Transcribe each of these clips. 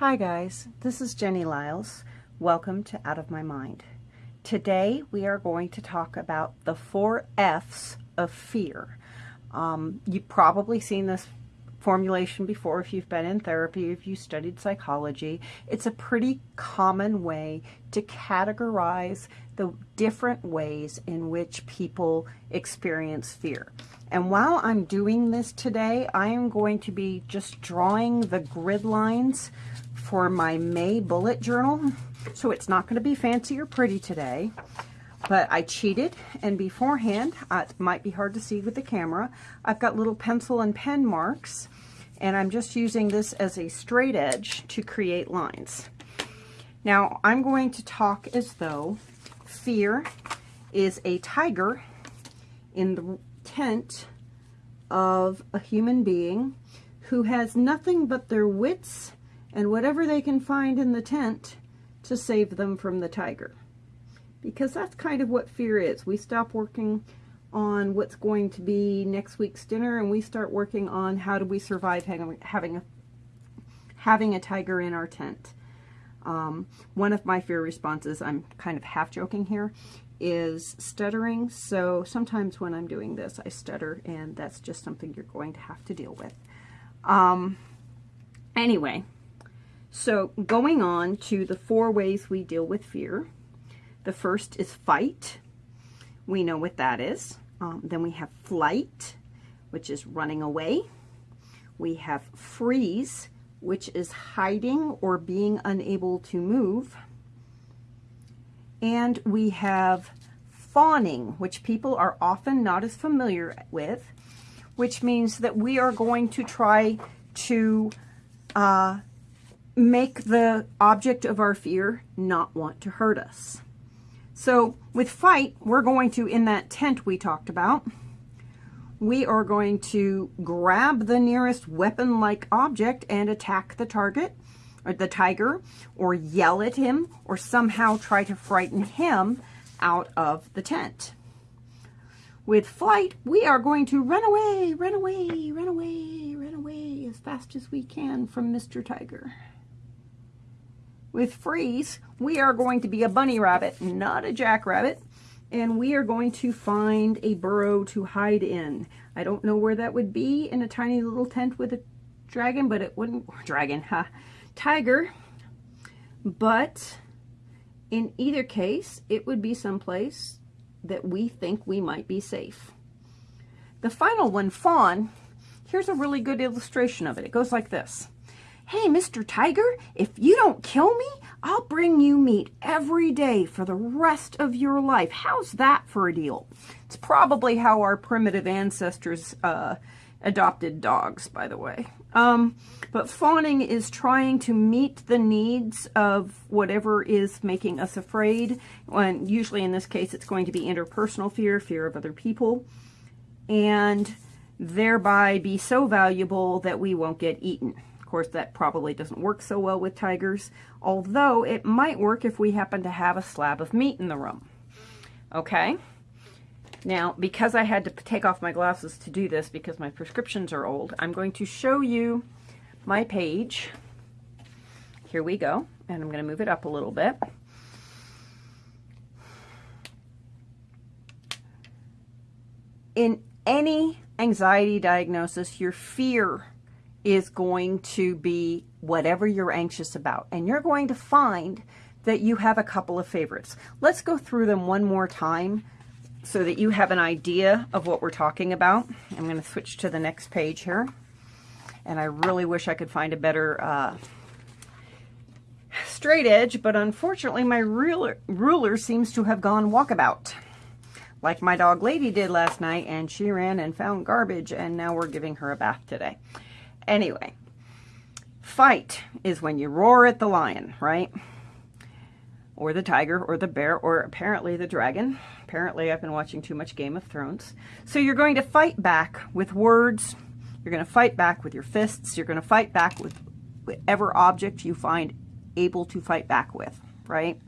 Hi guys, this is Jenny Liles. Welcome to Out of My Mind. Today we are going to talk about the four F's of fear. Um, you've probably seen this formulation before if you've been in therapy, if you studied psychology. It's a pretty common way to categorize the different ways in which people experience fear. And while I'm doing this today, I am going to be just drawing the grid lines for my May bullet journal. So it's not going to be fancy or pretty today. But I cheated, and beforehand, uh, it might be hard to see with the camera, I've got little pencil and pen marks, and I'm just using this as a straight edge to create lines. Now, I'm going to talk as though fear is a tiger in the tent of a human being who has nothing but their wits and whatever they can find in the tent to save them from the tiger. Because that's kind of what fear is. We stop working on what's going to be next week's dinner and we start working on how do we survive having a, having a tiger in our tent. Um, one of my fear responses, I'm kind of half joking here, is stuttering. So sometimes when I'm doing this, I stutter, and that's just something you're going to have to deal with. Um, anyway, so going on to the four ways we deal with fear. The first is fight. We know what that is. Um, then we have flight, which is running away. We have freeze, which is hiding or being unable to move. And we have fawning, which people are often not as familiar with, which means that we are going to try to uh, make the object of our fear not want to hurt us. So with fight, we're going to, in that tent we talked about, we are going to grab the nearest weapon-like object and attack the target, or the tiger, or yell at him, or somehow try to frighten him out of the tent. With flight, we are going to run away, run away, run away, run away as fast as we can from Mr. Tiger. With freeze, we are going to be a bunny rabbit, not a jackrabbit, and we are going to find a burrow to hide in. I don't know where that would be in a tiny little tent with a dragon, but it wouldn't, dragon, huh, tiger, but in either case, it would be someplace that we think we might be safe. The final one, fawn, here's a really good illustration of it. It goes like this. Hey, Mr. Tiger, if you don't kill me, I'll bring you meat every day for the rest of your life. How's that for a deal? It's probably how our primitive ancestors uh, adopted dogs, by the way. Um, but fawning is trying to meet the needs of whatever is making us afraid. When usually in this case, it's going to be interpersonal fear, fear of other people, and thereby be so valuable that we won't get eaten. Course, that probably doesn't work so well with tigers, although it might work if we happen to have a slab of meat in the room. Okay? Now, because I had to take off my glasses to do this because my prescriptions are old, I'm going to show you my page. Here we go. And I'm going to move it up a little bit. In any anxiety diagnosis, your fear is going to be whatever you're anxious about. And you're going to find that you have a couple of favorites. Let's go through them one more time so that you have an idea of what we're talking about. I'm going to switch to the next page here. And I really wish I could find a better uh, straight edge, but unfortunately my ruler, ruler seems to have gone walkabout. Like my dog Lady did last night, and she ran and found garbage, and now we're giving her a bath today. Anyway, fight is when you roar at the lion, right? Or the tiger, or the bear, or apparently the dragon. Apparently I've been watching too much Game of Thrones. So you're going to fight back with words. You're going to fight back with your fists. You're going to fight back with whatever object you find able to fight back with, right?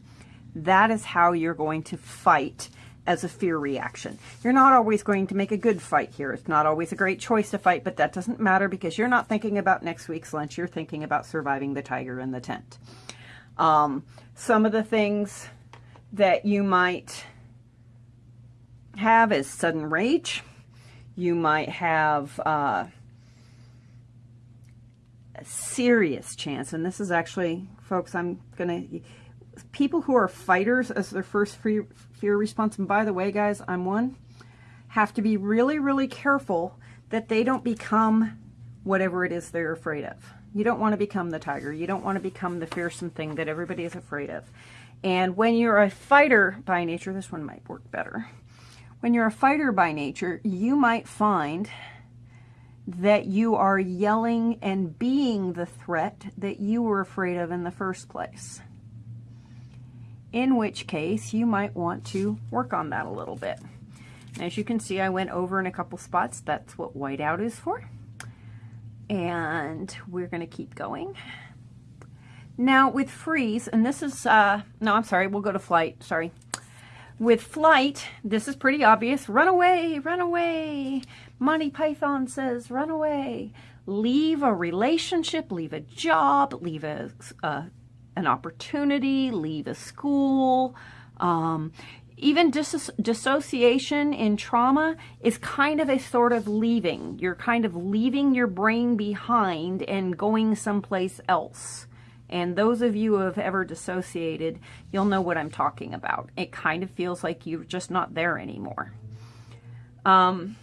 That is how you're going to fight as a fear reaction. You're not always going to make a good fight here. It's not always a great choice to fight, but that doesn't matter because you're not thinking about next week's lunch. You're thinking about surviving the tiger in the tent. Um, some of the things that you might have is sudden rage. You might have uh, a serious chance, and this is actually, folks, I'm going to people who are fighters as their first fear, fear response, and by the way, guys, I'm one, have to be really, really careful that they don't become whatever it is they're afraid of. You don't want to become the tiger. You don't want to become the fearsome thing that everybody is afraid of. And when you're a fighter by nature, this one might work better. When you're a fighter by nature, you might find that you are yelling and being the threat that you were afraid of in the first place in which case you might want to work on that a little bit. As you can see, I went over in a couple spots. That's what whiteout is for. And we're going to keep going. Now with freeze, and this is, uh, no, I'm sorry, we'll go to flight, sorry. With flight, this is pretty obvious. Run away, run away. Monty Python says, run away. Leave a relationship, leave a job, leave a, a an opportunity, leave a school. Um, even dis dissociation in trauma is kind of a sort of leaving. You're kind of leaving your brain behind and going someplace else. And those of you who have ever dissociated, you'll know what I'm talking about. It kind of feels like you're just not there anymore. Um,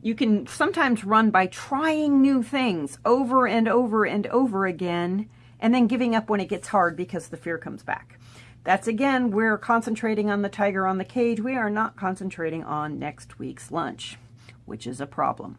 you can sometimes run by trying new things over and over and over again and then giving up when it gets hard because the fear comes back. That's again, we're concentrating on the tiger on the cage. We are not concentrating on next week's lunch, which is a problem.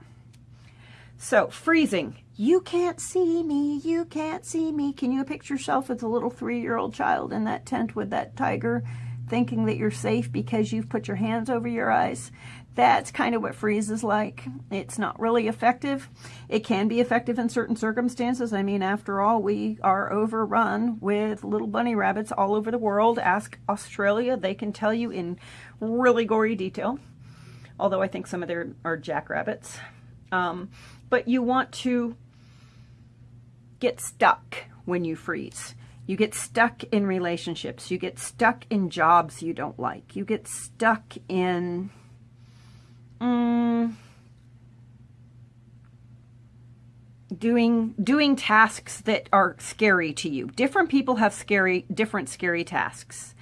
So freezing, you can't see me, you can't see me. Can you picture yourself as a little three-year-old child in that tent with that tiger thinking that you're safe because you've put your hands over your eyes? That's kind of what freeze is like. It's not really effective. It can be effective in certain circumstances. I mean, after all, we are overrun with little bunny rabbits all over the world. Ask Australia. They can tell you in really gory detail. Although I think some of them are jackrabbits. Um, but you want to get stuck when you freeze. You get stuck in relationships. You get stuck in jobs you don't like. You get stuck in Mm, doing doing tasks that are scary to you. Different people have scary, different scary tasks.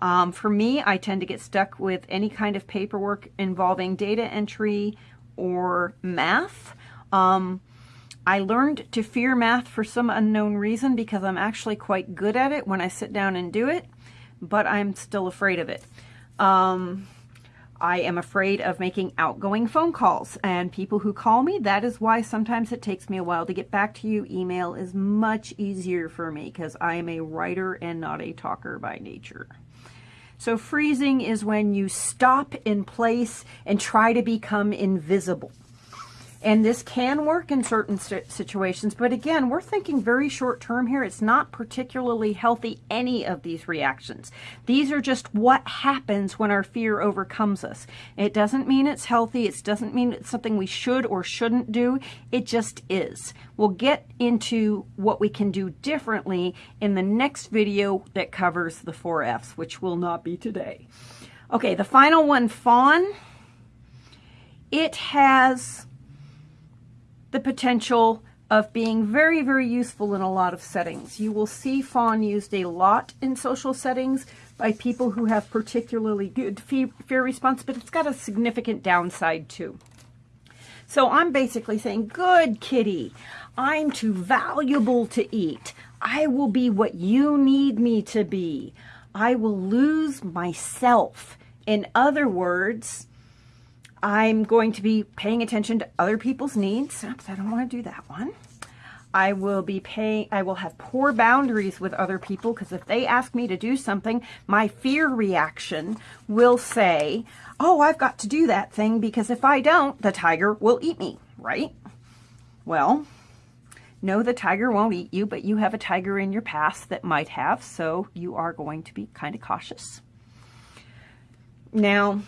Um, for me, I tend to get stuck with any kind of paperwork involving data entry or math. Um, I learned to fear math for some unknown reason because I'm actually quite good at it when I sit down and do it, but I'm still afraid of it. Um, I am afraid of making outgoing phone calls and people who call me. That is why sometimes it takes me a while to get back to you. Email is much easier for me because I am a writer and not a talker by nature. So freezing is when you stop in place and try to become invisible. And this can work in certain situations, but again, we're thinking very short term here. It's not particularly healthy, any of these reactions. These are just what happens when our fear overcomes us. It doesn't mean it's healthy. It doesn't mean it's something we should or shouldn't do. It just is. We'll get into what we can do differently in the next video that covers the four F's, which will not be today. Okay, the final one, fawn. It has the potential of being very, very useful in a lot of settings. You will see fawn used a lot in social settings by people who have particularly good fear response, but it's got a significant downside too. So I'm basically saying, good kitty, I'm too valuable to eat. I will be what you need me to be. I will lose myself. In other words, I'm going to be paying attention to other people's needs. Oops, I don't want to do that one. I will be paying, I will have poor boundaries with other people because if they ask me to do something, my fear reaction will say, oh, I've got to do that thing because if I don't, the tiger will eat me, right? Well, no, the tiger won't eat you, but you have a tiger in your past that might have, so you are going to be kind of cautious. Now,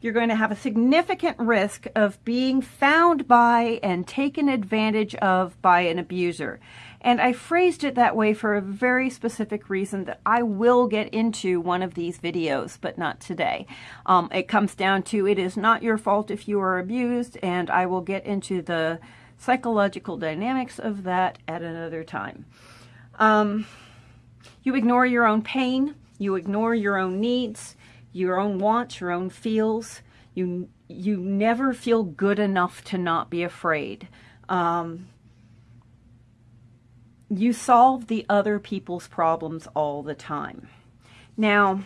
you're going to have a significant risk of being found by and taken advantage of by an abuser. And I phrased it that way for a very specific reason that I will get into one of these videos, but not today. Um, it comes down to it is not your fault if you are abused, and I will get into the psychological dynamics of that at another time. Um, you ignore your own pain, you ignore your own needs, your own wants, your own feels. You, you never feel good enough to not be afraid. Um, you solve the other people's problems all the time. Now,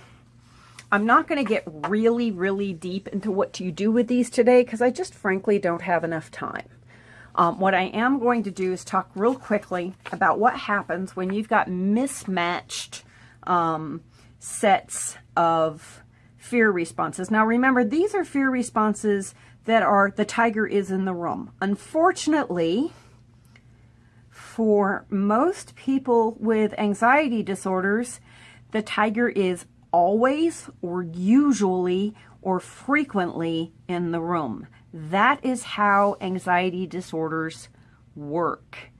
I'm not going to get really, really deep into what you do with these today because I just frankly don't have enough time. Um, what I am going to do is talk real quickly about what happens when you've got mismatched um, sets of fear responses. Now remember, these are fear responses that are the tiger is in the room. Unfortunately, for most people with anxiety disorders, the tiger is always or usually or frequently in the room. That is how anxiety disorders work.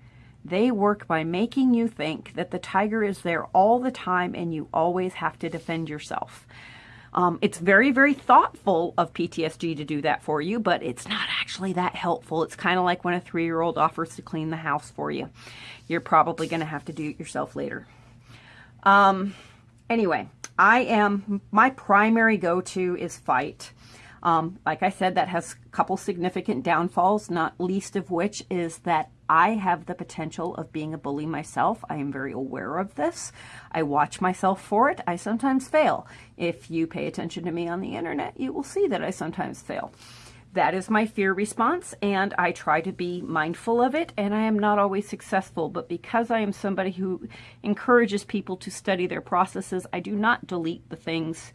They work by making you think that the tiger is there all the time and you always have to defend yourself. Um, it's very, very thoughtful of PTSD to do that for you, but it's not actually that helpful. It's kind of like when a three-year-old offers to clean the house for you. You're probably going to have to do it yourself later. Um, anyway, I am, my primary go-to is fight. Um, like I said, that has a couple significant downfalls, not least of which is that I have the potential of being a bully myself. I am very aware of this. I watch myself for it. I sometimes fail. If you pay attention to me on the internet, you will see that I sometimes fail. That is my fear response, and I try to be mindful of it, and I am not always successful. But because I am somebody who encourages people to study their processes, I do not delete the things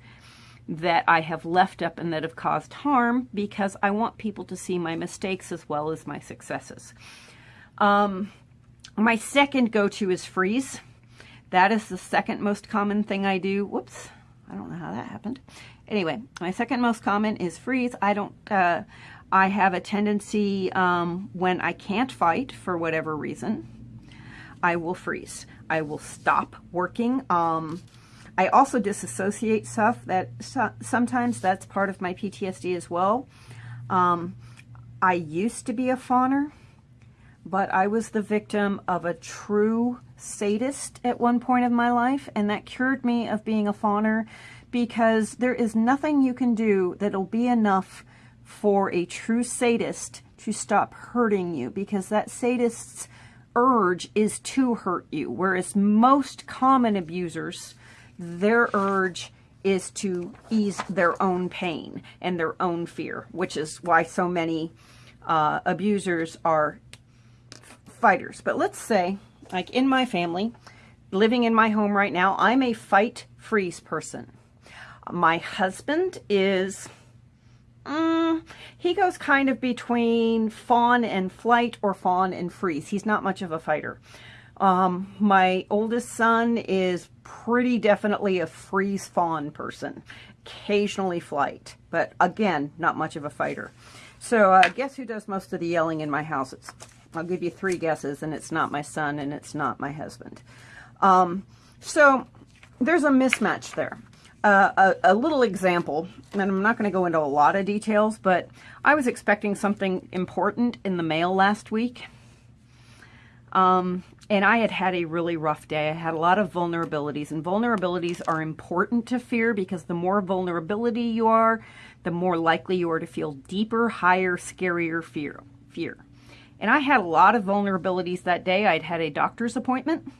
that I have left up and that have caused harm because I want people to see my mistakes as well as my successes. Um, my second go-to is freeze. That is the second most common thing I do. Whoops, I don't know how that happened. Anyway, my second most common is freeze. I don't, uh, I have a tendency um, when I can't fight for whatever reason, I will freeze. I will stop working. Um, I also disassociate stuff that so, sometimes that's part of my PTSD as well. Um, I used to be a fawner, but I was the victim of a true sadist at one point of my life, and that cured me of being a fawner because there is nothing you can do that'll be enough for a true sadist to stop hurting you because that sadist's urge is to hurt you, whereas most common abusers their urge is to ease their own pain and their own fear, which is why so many uh, abusers are fighters. But let's say, like in my family, living in my home right now, I'm a fight freeze person. My husband is, mm, he goes kind of between fawn and flight or fawn and freeze. He's not much of a fighter. Um, my oldest son is pretty definitely a freeze fawn person. Occasionally flight, but again, not much of a fighter. So uh, guess who does most of the yelling in my house? I'll give you three guesses, and it's not my son, and it's not my husband. Um, so there's a mismatch there. Uh, a, a, little example, and I'm not going to go into a lot of details, but I was expecting something important in the mail last week. Um, and I had had a really rough day. I had a lot of vulnerabilities, and vulnerabilities are important to fear because the more vulnerability you are, the more likely you are to feel deeper, higher, scarier fear. fear. And I had a lot of vulnerabilities that day. I'd had a doctor's appointment,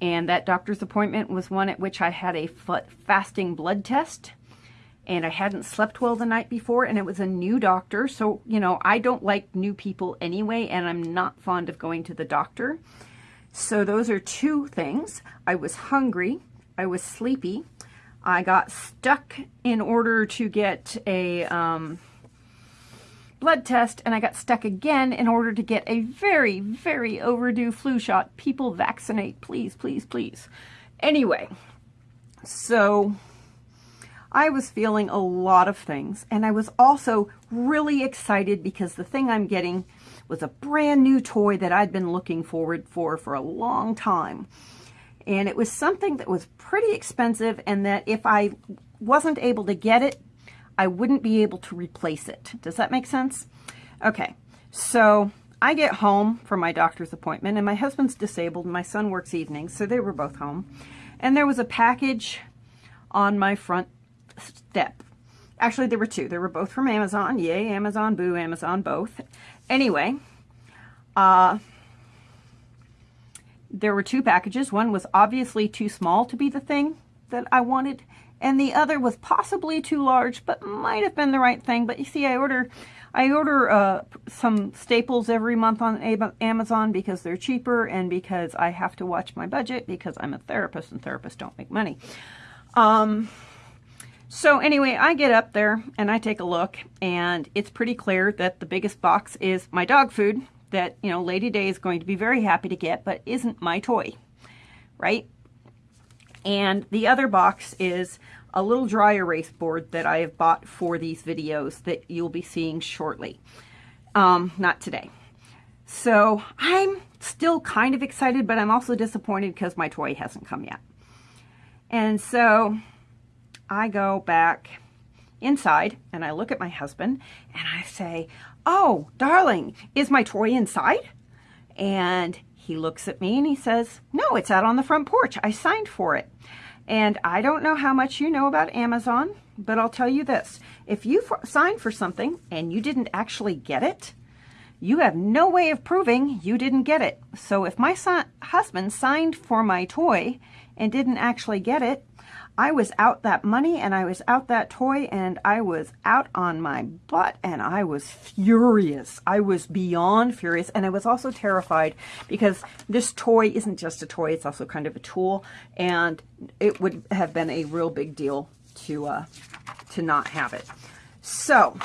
and that doctor's appointment was one at which I had a fasting blood test and I hadn't slept well the night before, and it was a new doctor. So, you know, I don't like new people anyway, and I'm not fond of going to the doctor. So those are two things. I was hungry. I was sleepy. I got stuck in order to get a um, blood test, and I got stuck again in order to get a very, very overdue flu shot. People vaccinate, please, please, please. Anyway, so I was feeling a lot of things. And I was also really excited because the thing I'm getting was a brand new toy that I'd been looking forward for for a long time. And it was something that was pretty expensive and that if I wasn't able to get it, I wouldn't be able to replace it. Does that make sense? Okay, so I get home from my doctor's appointment and my husband's disabled and my son works evenings, so they were both home. And there was a package on my front step. Actually, there were two. They were both from Amazon. Yay, Amazon, boo, Amazon, both. Anyway, uh, there were two packages. One was obviously too small to be the thing that I wanted, and the other was possibly too large, but might have been the right thing. But you see, I order, I order uh, some staples every month on Amazon because they're cheaper and because I have to watch my budget because I'm a therapist and therapists don't make money. Um, so anyway, I get up there and I take a look and it's pretty clear that the biggest box is my dog food that, you know, Lady Day is going to be very happy to get, but isn't my toy, right? And the other box is a little dry erase board that I have bought for these videos that you'll be seeing shortly. Um, not today. So I'm still kind of excited, but I'm also disappointed because my toy hasn't come yet. And so I go back inside and I look at my husband and I say, oh, darling, is my toy inside? And he looks at me and he says, no, it's out on the front porch. I signed for it. And I don't know how much you know about Amazon, but I'll tell you this. If you signed for something and you didn't actually get it, you have no way of proving you didn't get it. So if my son, husband signed for my toy and didn't actually get it, I was out that money and I was out that toy and I was out on my butt and I was furious. I was beyond furious and I was also terrified because this toy isn't just a toy, it's also kind of a tool and it would have been a real big deal to, uh, to not have it. So,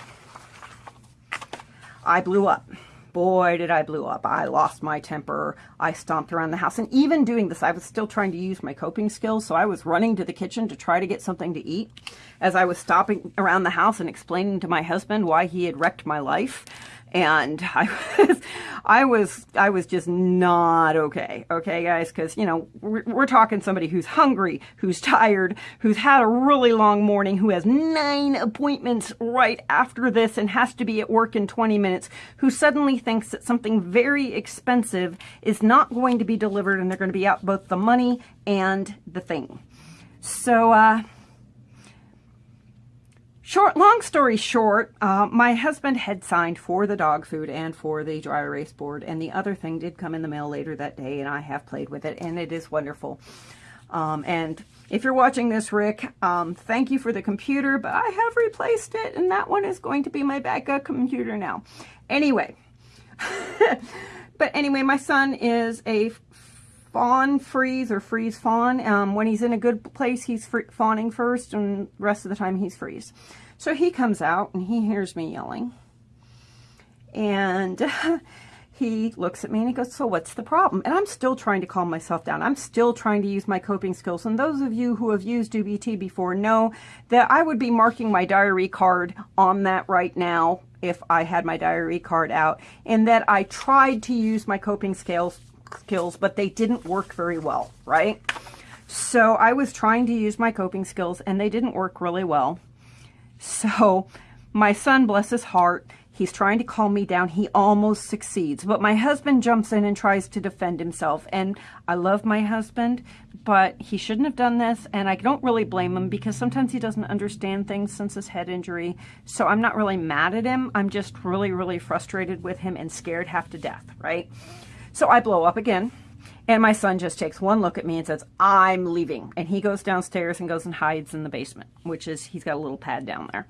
I blew up boy, did I blew up. I lost my temper. I stomped around the house. And even doing this, I was still trying to use my coping skills. So I was running to the kitchen to try to get something to eat as I was stopping around the house and explaining to my husband why he had wrecked my life and I was, I was, I was just not okay. Okay, guys, because you know we're, we're, talking somebody who's hungry, who's tired, who's had a really long morning, who has nine appointments right after this and has to be at work in 20 minutes, who suddenly thinks that something very expensive is not going to be delivered, and they're going to be out both the money and the thing. So. uh Short, long story short, uh, my husband had signed for the dog food and for the dry erase board, and the other thing did come in the mail later that day, and I have played with it, and it is wonderful. Um, and if you're watching this, Rick, um, thank you for the computer, but I have replaced it, and that one is going to be my backup computer now. Anyway, but anyway, my son is a fawn freeze or freeze fawn. Um, when he's in a good place, he's fawning first, and rest of the time he's freeze. So he comes out and he hears me yelling. And he looks at me and he goes, so what's the problem? And I'm still trying to calm myself down. I'm still trying to use my coping skills. And those of you who have used DBT before know that I would be marking my diary card on that right now if I had my diary card out and that I tried to use my coping skills skills, but they didn't work very well, right? So I was trying to use my coping skills and they didn't work really well. So my son, bless his heart, he's trying to calm me down. He almost succeeds, but my husband jumps in and tries to defend himself. And I love my husband, but he shouldn't have done this. And I don't really blame him because sometimes he doesn't understand things since his head injury. So I'm not really mad at him. I'm just really, really frustrated with him and scared half to death, right? So I blow up again. And my son just takes one look at me and says, I'm leaving. And he goes downstairs and goes and hides in the basement, which is, he's got a little pad down there,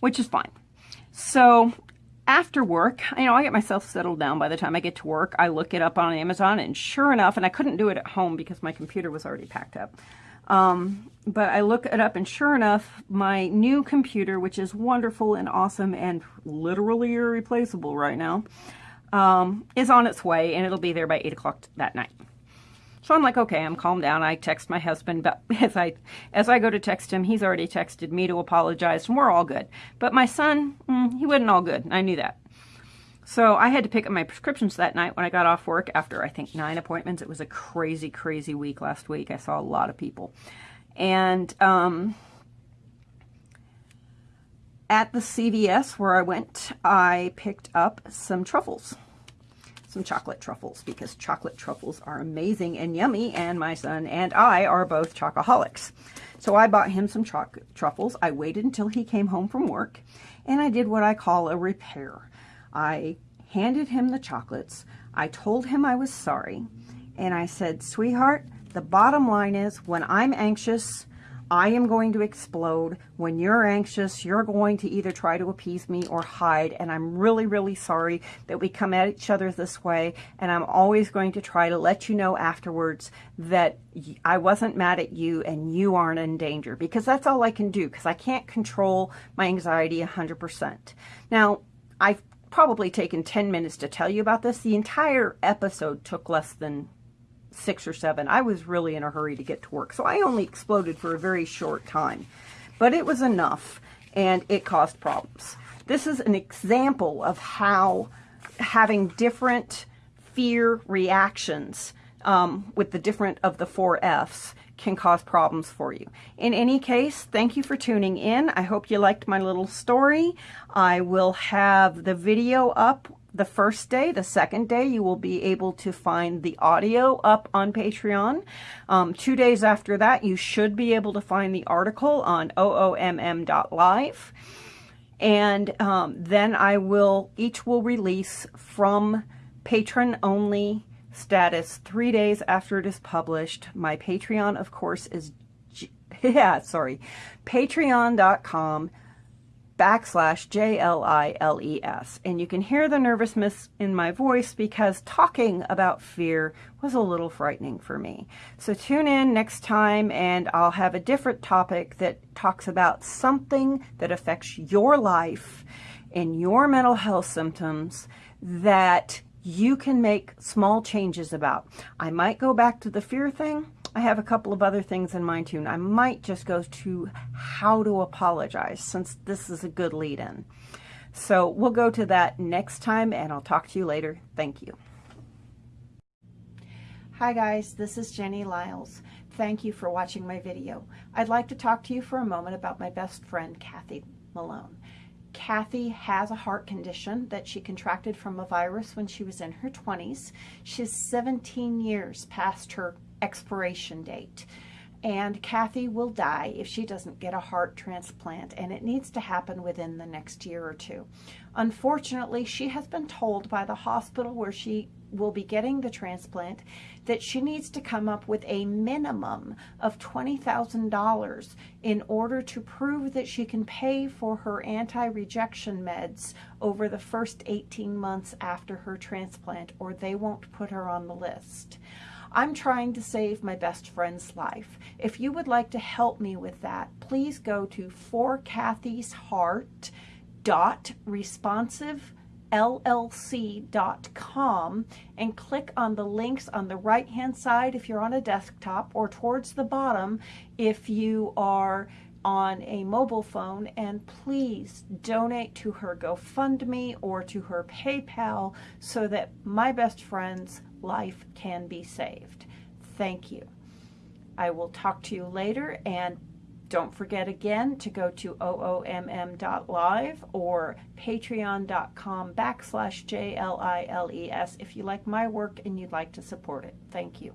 which is fine. So after work, you know, I get myself settled down by the time I get to work. I look it up on Amazon, and sure enough, and I couldn't do it at home because my computer was already packed up. Um, but I look it up, and sure enough, my new computer, which is wonderful and awesome and literally irreplaceable right now, um, is on its way and it'll be there by 8 o'clock that night. So I'm like, okay, I'm calmed down. I text my husband, but as I as I go to text him, he's already texted me to apologize, and we're all good. But my son, mm, he wasn't all good. I knew that. So I had to pick up my prescriptions that night when I got off work after I think nine appointments. It was a crazy, crazy week last week. I saw a lot of people. And um, at the CVS where I went, I picked up some truffles, some chocolate truffles, because chocolate truffles are amazing and yummy, and my son and I are both chocoholics. So I bought him some truffles. I waited until he came home from work, and I did what I call a repair. I handed him the chocolates. I told him I was sorry. And I said, sweetheart, the bottom line is when I'm anxious, I am going to explode. When you're anxious, you're going to either try to appease me or hide. And I'm really, really sorry that we come at each other this way. And I'm always going to try to let you know afterwards that I wasn't mad at you and you aren't in danger because that's all I can do because I can't control my anxiety 100%. Now, I've probably taken 10 minutes to tell you about this. The entire episode took less than six or seven. I was really in a hurry to get to work, so I only exploded for a very short time. But it was enough, and it caused problems. This is an example of how having different fear reactions um, with the different of the four F's can cause problems for you. In any case, thank you for tuning in. I hope you liked my little story. I will have the video up the first day. The second day, you will be able to find the audio up on Patreon. Um, two days after that, you should be able to find the article on oomm.live. And um, then I will, each will release from patron only status three days after it is published. My Patreon, of course, is, yeah, sorry, patreon.com backslash J-L-I-L-E-S. And you can hear the nervousness in my voice because talking about fear was a little frightening for me. So tune in next time and I'll have a different topic that talks about something that affects your life and your mental health symptoms that you can make small changes about. I might go back to the fear thing. I have a couple of other things in mind too. I might just go to how to apologize since this is a good lead in. So we'll go to that next time and I'll talk to you later. Thank you. Hi guys, this is Jenny Liles. Thank you for watching my video. I'd like to talk to you for a moment about my best friend, Kathy Malone. Kathy has a heart condition that she contracted from a virus when she was in her 20s. She's 17 years past her expiration date. And Kathy will die if she doesn't get a heart transplant, and it needs to happen within the next year or two. Unfortunately, she has been told by the hospital where she will be getting the transplant that she needs to come up with a minimum of $20,000 in order to prove that she can pay for her anti-rejection meds over the first 18 months after her transplant, or they won't put her on the list. I'm trying to save my best friend's life. If you would like to help me with that, please go to forkathysheart.responsivellc.com and click on the links on the right hand side if you're on a desktop or towards the bottom if you are on a mobile phone and please donate to her GoFundMe or to her PayPal so that my best friend's life can be saved. Thank you. I will talk to you later and don't forget again to go to oomm.live or patreon.com backslash J-L-I-L-E-S if you like my work and you'd like to support it. Thank you.